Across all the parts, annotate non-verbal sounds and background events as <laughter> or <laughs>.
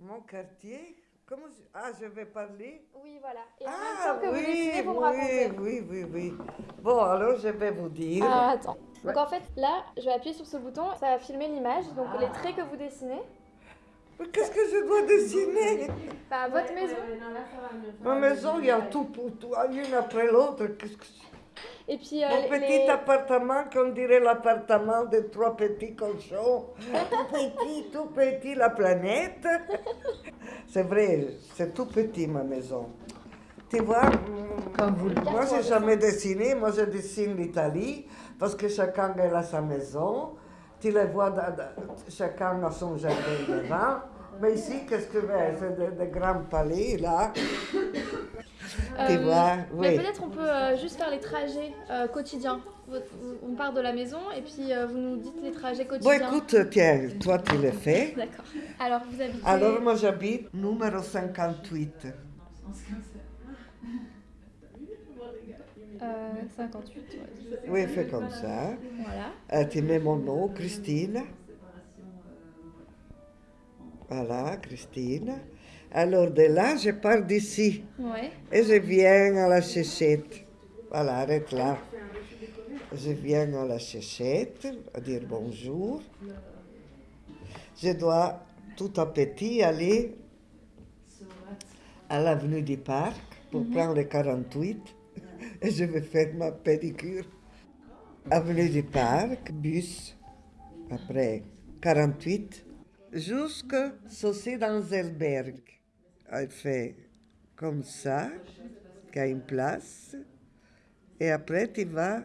Mon quartier Comment je... Ah, je vais parler Oui, voilà. Et en même Ah temps que vous oui, dessinez, vous me oui, racontez. oui, oui, oui. Bon, alors je vais vous dire. Ah, attends. Donc en fait, là, je vais appuyer sur ce bouton, ça va filmer l'image, donc les traits que vous dessinez. Mais Qu'est-ce que je dois dessiner? Bah, votre maison. Ma maison, il y a tout pour tout, une après l'autre. Qu'est-ce que c'est? Et puis, euh, Mon les- petit les- appartement, qu'on dirait l'appartement de trois petits cochons. Tout petit, tout petit, la planète. C'est vrai, c'est tout petit ma maison. Tu vois, Comme vous le moi j'ai jamais dessiné, moi je dessine l'Italie, parce que chacun a sa maison. Tu les vois, chacun a son jardin devant. Mais ici, qu'est-ce que c'est? C'est des grands palais là. <coughs> Tu Euh, vois, Mais peut-être on peut euh, juste faire les trajets euh, quotidiens. On part de la maison et puis vous nous dites les trajets Bon, quotidiens. écoute, tiens, toi tu le fais. <laughs> D'accord. Alors vous habitez. Alors moi j'habite numéro 58. Euh, 58. ouais. Oui, fais comme ça. Voilà. Tu mets mon nom, Christine. Voilà, Christine. Alors de là, je pars d'ici Ouais. et je viens à la chaussette. Voilà, arrête là. Je viens à la chaussette, à dire bonjour. Je dois tout à petit aller à l'avenue du Parc pour prendre le 48 et je vais faire ma pédicure. Avenue du Parc, bus, après 48, jusqu'à Saucer dans Zelberg. Elle fait comme ça, qu'il y a une place, et après tu vas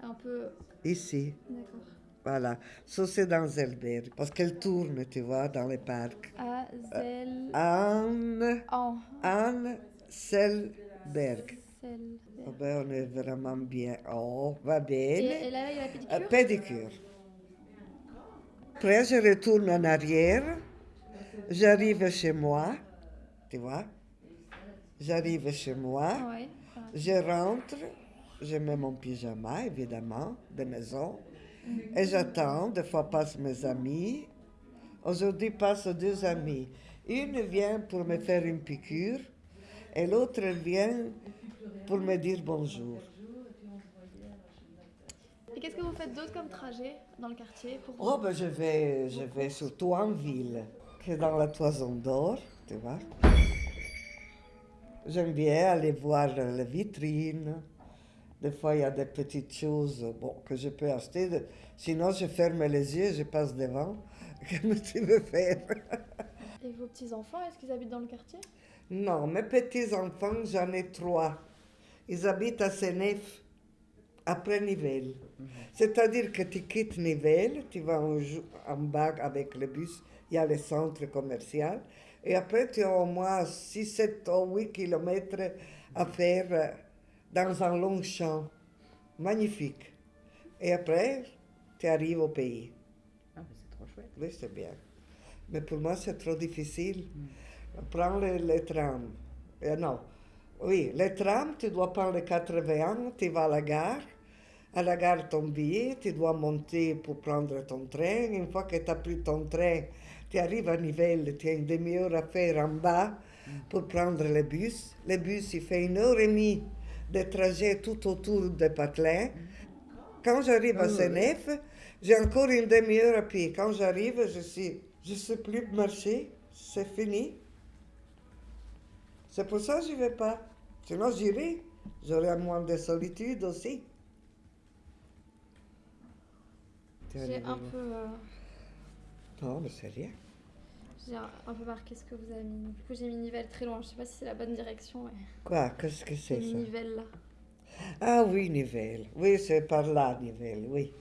Un peu. ici. D'accord. Voilà, Saucer dans Zelberg, parce qu'elle tourne, tu vois, dans les parcs. A, Zel. Anne, En. Anne Selberg. Zel. Oh ben, on est vraiment bien. Oh, va Et, bene. et là, il y a la pédicure? Euh, pédicure. Après, je retourne en arrière. J'arrive chez moi. Tu vois? J'arrive chez moi. Ouais. Je rentre. Je mets mon pyjama, évidemment, de maison. Et j'attends. Des fois passent mes amis. Aujourd'hui passent deux amis. Une vient pour me faire une piqûre. Et l'autre vient pour me dire bonjour. Et qu'est-ce que vous faites d'autre comme trajet dans le quartier pour Oh, ben je vais, je vais surtout en ville, que dans la Toison d'Or, tu vois. J'aime bien aller voir les vitrines. Des fois, il y a des petites choses bon, que je peux acheter. Sinon, je ferme les yeux, je passe devant. <laughs> Comme tu veux faire. <laughs> Et vos petits-enfants, est-ce qu'ils habitent dans le quartier? Non, mes petits-enfants, j'en ai trois. Ils habitent à Senef, après Nivelles. C'est-à-dire que tu quittes Nivelles, tu vas en, en bas avec le bus, il y a le centre commercial, et après tu as au moins 6, 7 ou 8 kilomètres à faire euh, dans un long champ. Magnifique. Et après, tu arrives au pays. Ah, mais c'est trop chouette. Oui, c'est bien. Mais pour moi, c'est trop difficile. Prends le, le tram. Euh, non. Oui, le tram, tu dois prendre le 81, tu vas à la gare. À la gare, ton billet, tu dois monter pour prendre ton train. Une fois que tu as pris ton train, tu arrives à Nivelles, tu as une demi-heure à faire en bas pour prendre le bus. Le bus, il fait une heure et demie de trajet tout autour de Patelin. Quand j'arrive à Senef, j'ai encore une demi-heure à pied. Quand j'arrive, je sais, je sais plus marcher, c'est fini. C'est pour ça que je ne vais pas. Sinon, j'irai. J'aurai moins de solitude aussi. Tu J'ai un peu, euh, Non, mais c'est rien. j'ai un, un peu marqué ce que vous avez mis. Du coup, j'ai mis Nivelles très loin. Je sais pas si c'est la bonne direction. mais Quoi? Qu'est-ce que c'est ça? Nivelles là. Ah oui, Nivelles. Oui, c'est par là, Nivelles, oui.